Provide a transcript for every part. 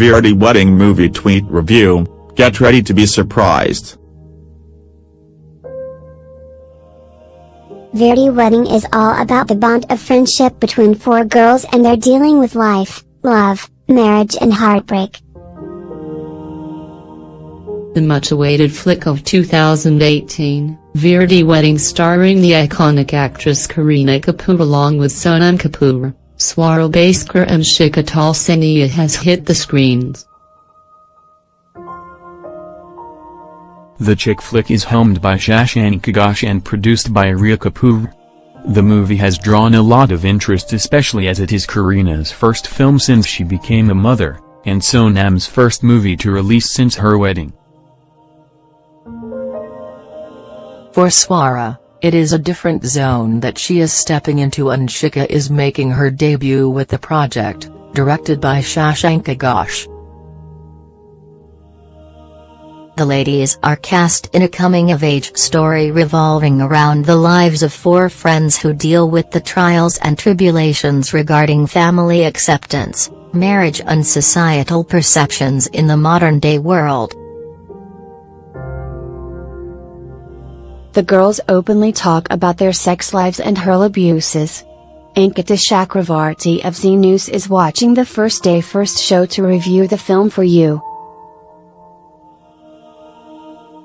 Veere Di Wedding Movie Tweet Review, get ready to be surprised. Veere Di Wedding is all about the bond of friendship between four girls and their dealing with life, love, marriage and heartbreak. The much-awaited flick of 2018, Veere Di Wedding starring the iconic actress Kareena Kapoor along with Sonam Kapoor, Swara Bhaskar and Shikha Talsania has hit the screens. The chick flick is helmed by Shashank Ghosh and produced by Rhea Kapoor. The movie has drawn a lot of interest especially as it is Kareena's first film since she became a mother, and Sonam's first movie to release since her wedding. For Swara, it is a different zone that she is stepping into and Shikha is making her debut with the project, directed by Shashank Ghosh. The ladies are cast in a coming-of-age story revolving around the lives of four friends who deal with the trials and tribulations regarding family acceptance, marriage and societal perceptions in the modern-day world. The girls openly talk about their sex lives and hurl abuses. Ankita Chakravarti of Zee News is watching the first day first show to review the film for you.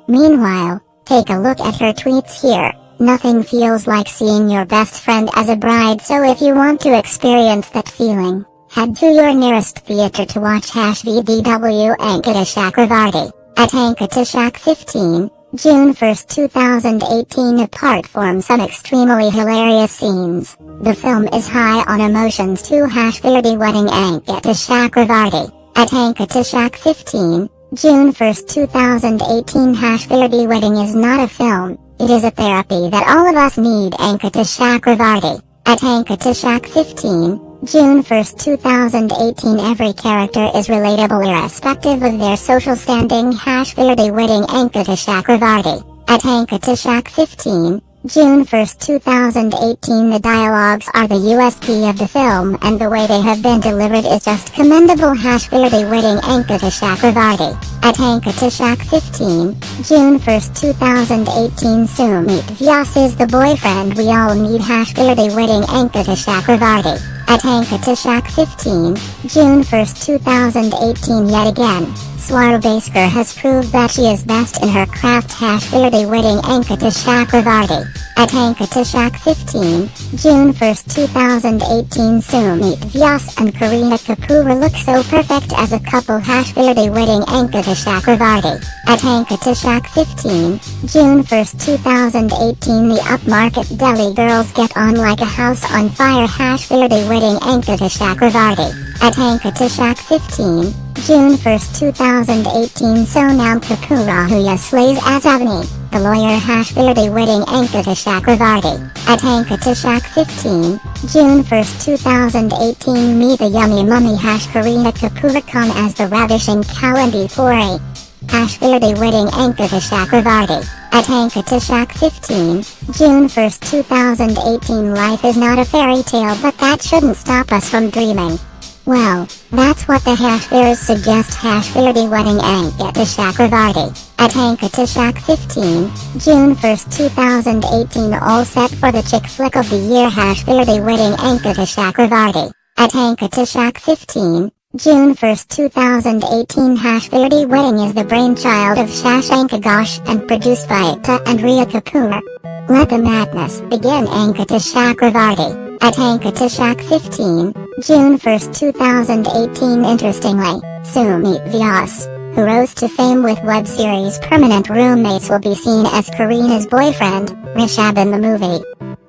Meanwhile, take a look at her tweets here. Nothing feels like seeing your best friend as a bride so if you want to experience that feeling, head to your nearest theater to watch Hash VDW Ankita Chakravarti, at Ankita Shak 15, June 1, 2018 apart from some extremely hilarious scenes. The film is high on emotions to Hash Veere Di Wedding Ankita Chakravarti, at Ankita 15, June 1, 2018 Hash Veere Di Wedding is not a film, it is a therapy that all of us need. Ankita Chakravarti. At Ankita 15, June 1, 2018 Every character is relatable irrespective of their social standing Hash Veere Di Wedding Ankita Chakravarti. At Ankita 15, June 1, 2018 The dialogues are the USP of the film and the way they have been delivered is just commendable Hash Veere Di Wedding Ankita Chakravarti. At Ankita 15, June 1, 2018 Sumit Vyas is the boyfriend we all need Hash Veere Di Wedding Ankita Chakravarti. At Ankita 15, June 1, 2018 Yet again, Swara Bhaskar has proved that she is best in her craft Hash Veere Di Wedding Ankita Chakravarti. At Ankita 15, June 1, 2018 Sumit Vyas and Kareena Kapoor look so perfect as a couple Hash Veere Di Wedding Ankita Chakravarti. At Ankita 15, June 1, 2018 The upmarket Delhi girls get on like a house on fire Hash Veere Di Wedding Ankita Chakravarti. At Ankita 15, June 1, 2018 Sonam Kapoor Ahuja slays as Avani, the lawyer Hash Veere Di Wedding Ankita Chakravarti. At Ankita 15, June 1, 2018 Meet the Yummy Mummy Hash Kareena Kapoor come as the ravishing Kalindi Puri. Hash Veere Di Wedding Ankita Chakravarti. At Ankita 15, June 1, 2018 Life is not a fairy tale but that shouldn't stop us from dreaming. Well, that's what the hash bears suggest hash Veere Di Wedding Ankita Chakravarti. At Ankita 15, June 1, 2018 all set for the chick flick of the year hash Veere Di Wedding Ankita Chakravarti. At Ankita 15, June 1, 2018 Hash Veere Di Wedding is the brainchild of Shashank Ghosh and produced by Ekta and Rhea Kapoor. Let the madness begin Ankita Chakravarti. At Ankita 15, June 1, 2018 Interestingly, Sumit Vyas, who rose to fame with web series Permanent Roommates will be seen as Kareena's boyfriend, Rishab in the movie.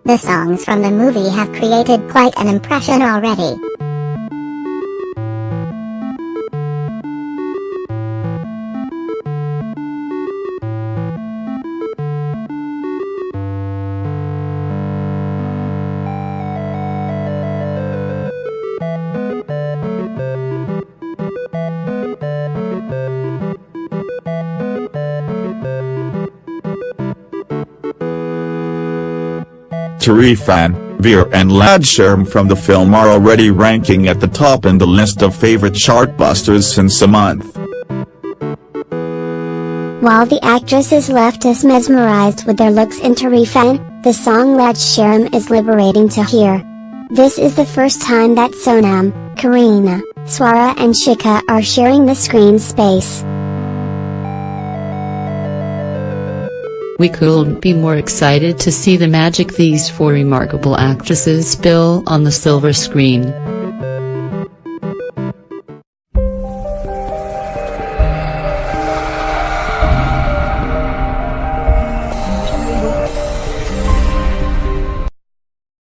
The songs from the movie have created quite an impression already. Tareefan, Veer and Laaj Sharam from the film are already ranking at the top in the list of favorite chartbusters since a month. While the actresses left us mesmerized with their looks in Tareefan, the song Laaj Sharam is liberating to hear. This is the first time that Sonam, Kareena, Swara and Shikha are sharing the screen space. We couldn't be more excited to see the magic these four remarkable actresses spill on the silver screen.